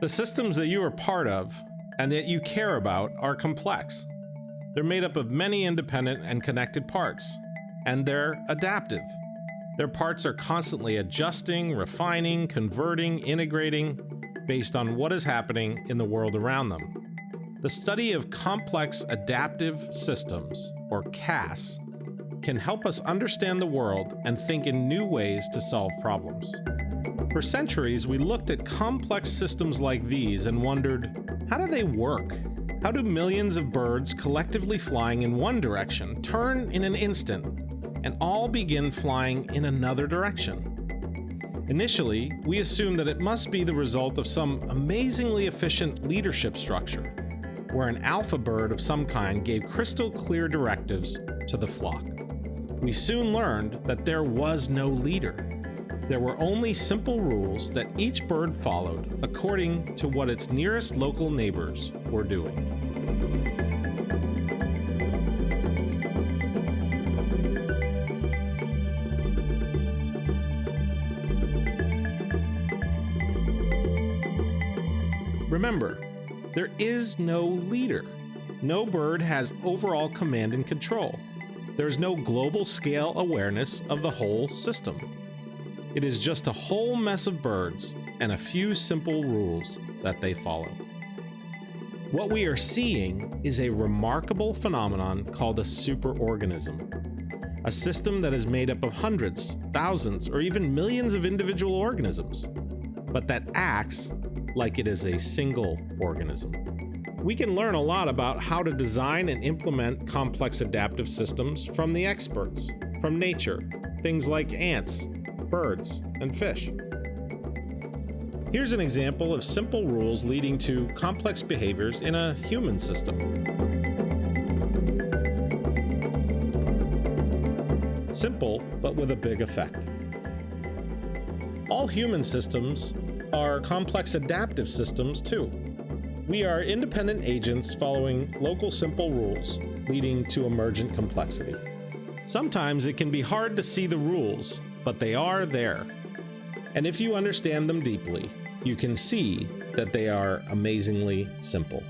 The systems that you are part of and that you care about are complex. They're made up of many independent and connected parts, and they're adaptive. Their parts are constantly adjusting, refining, converting, integrating based on what is happening in the world around them. The study of complex adaptive systems, or CAS, can help us understand the world and think in new ways to solve problems. For centuries, we looked at complex systems like these and wondered, how do they work? How do millions of birds collectively flying in one direction turn in an instant and all begin flying in another direction? Initially, we assumed that it must be the result of some amazingly efficient leadership structure, where an alpha bird of some kind gave crystal clear directives to the flock. We soon learned that there was no leader. There were only simple rules that each bird followed according to what its nearest local neighbors were doing. Remember, there is no leader. No bird has overall command and control. There is no global scale awareness of the whole system. It is just a whole mess of birds and a few simple rules that they follow. What we are seeing is a remarkable phenomenon called a superorganism, a system that is made up of hundreds, thousands, or even millions of individual organisms, but that acts like it is a single organism. We can learn a lot about how to design and implement complex adaptive systems from the experts, from nature, things like ants, birds, and fish. Here's an example of simple rules leading to complex behaviors in a human system. Simple, but with a big effect. All human systems are complex adaptive systems too. We are independent agents following local simple rules, leading to emergent complexity. Sometimes it can be hard to see the rules, but they are there. And if you understand them deeply, you can see that they are amazingly simple.